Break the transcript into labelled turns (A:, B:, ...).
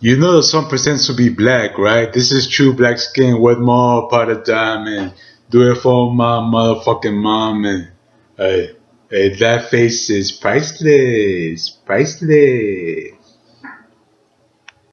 A: You know the some pretends to be black, right? This is true black skin with more part of diamond. Do it for my motherfucking mom and hey, hey, that face is priceless, priceless.